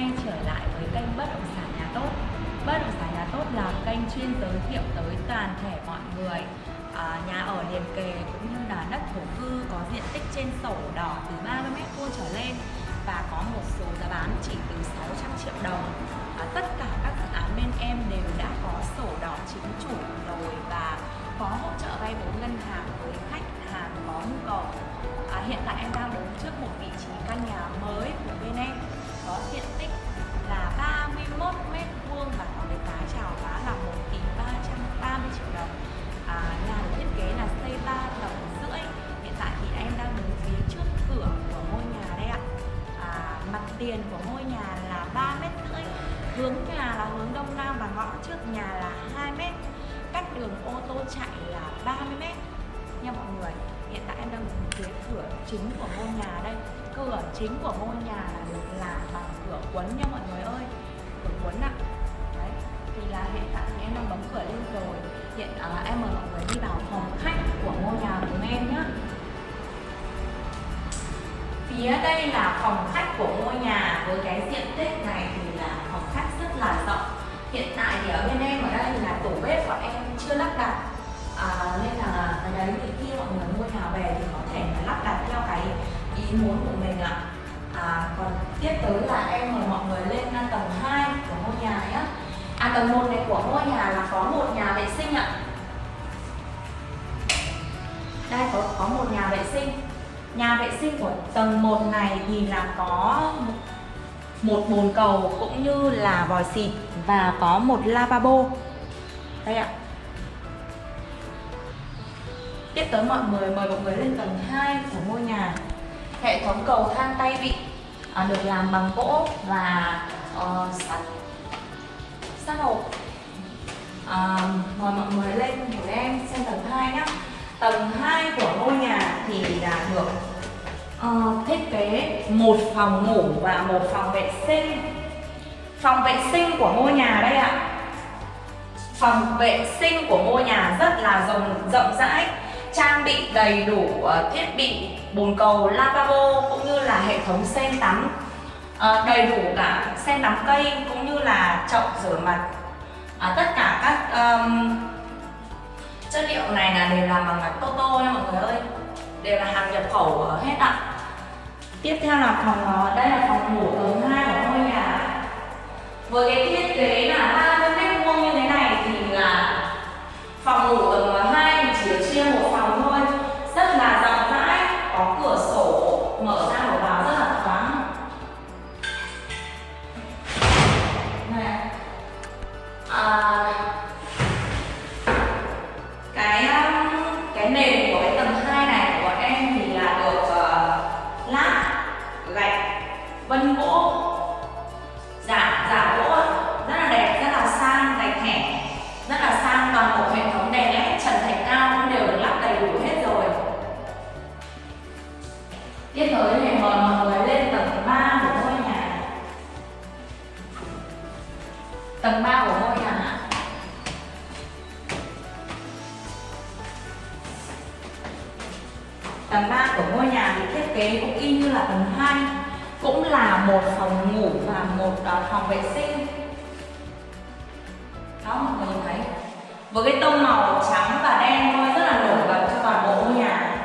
quay trở lại với kênh Bất động sản nhà tốt. Bất động sản nhà tốt là kênh chuyên giới thiệu tới toàn thể mọi người à, nhà ở liền kề cũng như là đất thổ cư có diện tích trên sổ đỏ từ 30 mét vuông trở lên và có một số giá bán chỉ từ 600 triệu đồng. À, tất cả các dự án bên em đều đã có sổ đỏ chính chủ rồi và có hỗ trợ vay vốn ngân hàng với khách hàng có nhu cầu. À, hiện tại em đang đứng trước một vị trí căn nhà mới của bên em có diện tích là 31 mét vuông và có cái giá chào giá là 1 tỷ 330 triệu đồng. À, nhà được thiết kế là xây 3 tầng rưỡi. Hiện tại thì em đang đứng phía trước cửa của ngôi nhà đây ạ. À, mặt tiền của ngôi nhà là 3 mét rưỡi. Hướng nhà là hướng đông nam và ngõ trước nhà là 2 mét. Cách đường ô tô chạy là 30 mét nha mọi người hiện tại em đang đứng phía cửa chính của ngôi nhà đây cửa chính của ngôi nhà là được làm bằng cửa quấn nha hiện em mời mọi người đi vào phòng khách của ngôi nhà của em nhé phía đây là phòng khách của ngôi nhà với cái diện tích này thì là phòng khách rất là rộng. Hiện tại thì ở bên em ở đây là tủ bếp của em chưa lắp đặt. À, nên là cái đấy thì khi mọi người mua nhà về thì có thể là lắp đặt theo cái ý muốn của mình ạ. À, còn tiếp tới là em mời mọi người lên tầng 2 của ngôi nhà nhé à tầng 1 này của ngôi nhà là có một nhà vệ sinh ạ. Một nhà vệ sinh. Nhà vệ sinh của tầng 1 này thì là có một, bồn cầu cũng như là vòi xịt và có một lavabo. Đây ạ. Tiếp tới mọi người mời mọi người lên tầng 2 của ngôi nhà. Hệ thống cầu thang tay vịn à, được làm bằng gỗ và uh, sắt sắt hộp. À, Mời mọi người lên của em xem tầng 2 nhé Tầng 2 của ngôi nhà thì là được uh, thiết kế một phòng ngủ và một phòng vệ sinh. Phòng vệ sinh của ngôi nhà đây ạ. Phòng vệ sinh của ngôi nhà rất là rộng, rộng rãi trang bị đầy đủ uh, thiết bị bồn cầu lavabo cũng như là hệ thống sen tắm. Uh, đầy đủ cả sen tắm cây cũng như là chậu rửa mặt. Uh, tất cả các um, chất liệu này là đều làm bằng Toto nha mọi người ơi. Đều là hàng nhập khẩu ờ, hết ạ. Tiếp theo là phòng uh, đây là phòng ngủ tầng hai của ngôi nhà. Với cái thiết kế là 30 mét vuông như thế này thì là phòng ngủ tầng ờ, hai thì chỉ được chia một phòng thôi. Rất là rộng rãi có cửa sổ mở ra mở vào rất là thoáng. Này. À, ngôi nhà thì thiết kế cũng y như là tầng 2 cũng là một phòng ngủ và một uh, phòng vệ sinh. Đó mọi người nhìn thấy. Với cái tông màu trắng và đen thôi rất là nổi bật cho toàn bộ ngôi nhà.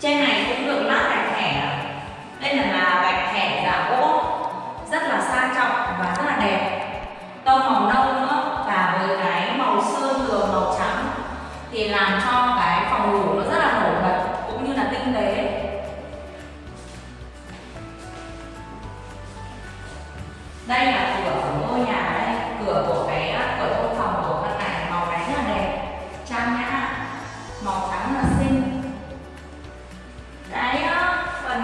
Trên này cũng được lát gạch thẻ. Đây là, là gạch thẻ giả gỗ. Rất là sang trọng và rất là đẹp. Tông màu nâu nữa và với cái màu sơn tường màu trắng thì làm cho đây là cửa của ngôi nhà đây cửa của cái ờ, cửa thông phòng của căn này màu đánh rất là đẹp. Trang nhã màu trắng là xinh. Cái ờ, phần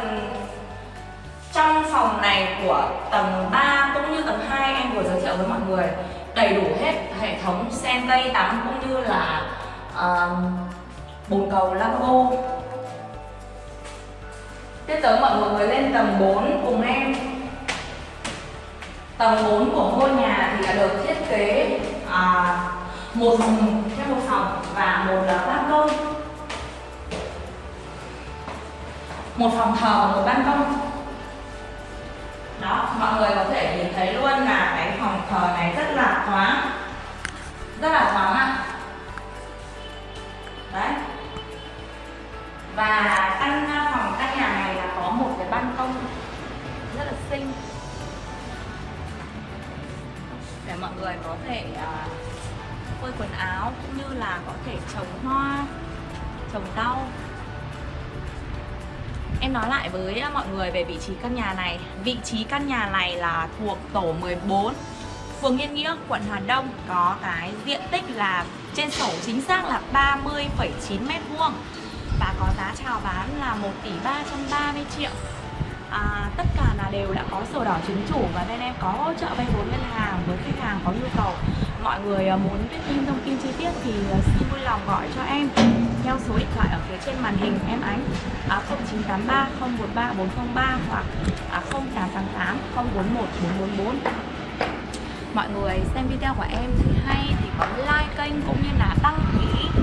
trong phòng này của tầng 3 cũng như tầng 2 em vừa giới thiệu với mọi người đầy đủ hết hệ thống sen cây tắm cũng như là uh, bồn cầu lavabo tiếp tới mọi người lên tầng 4 cùng em. Tầng 4 của ngôi nhà thì là được thiết kế à, một phòng theo một phòng và một là ban công một phòng thờ và một ban công đó mọi người có thể nhìn thấy luôn là cái phòng thờ này rất là thoáng rất là thoáng ạ. Đấy. Và mọi người có thể uh, phơi quần áo cũng như là có thể trồng hoa trồng rau. Em nói lại với mọi người về vị trí căn nhà này. Vị trí căn nhà này là thuộc tổ 14 Phường Yên Nghĩa, quận Hà Đông. Có cái diện tích là trên sổ chính xác là 30,9 mét vuông Và có giá chào bán là 1 tỷ 330 triệu. À, Tất là đều đã có sổ đỏ chứng chủ Và bên em có hỗ trợ vay vốn ngân hàng với khách hàng có nhu cầu. Mọi người à, muốn biết thêm thông tin chi tiết thì à, xin vui lòng gọi cho em theo số điện thoại ở phía trên màn hình em ánh. À, 0983 013 403 hoặc à, 0888 041 444 mọi người xem video của em thì hay thì có like kênh cũng như là đăng ký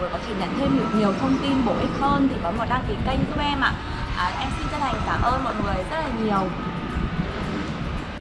vừa có thể nhận thêm được nhiều thông tin bổ ích hơn thì có một đăng ký kênh giúp em ạ. À, em xin chân thành cảm ơn mọi người rất là nhiều.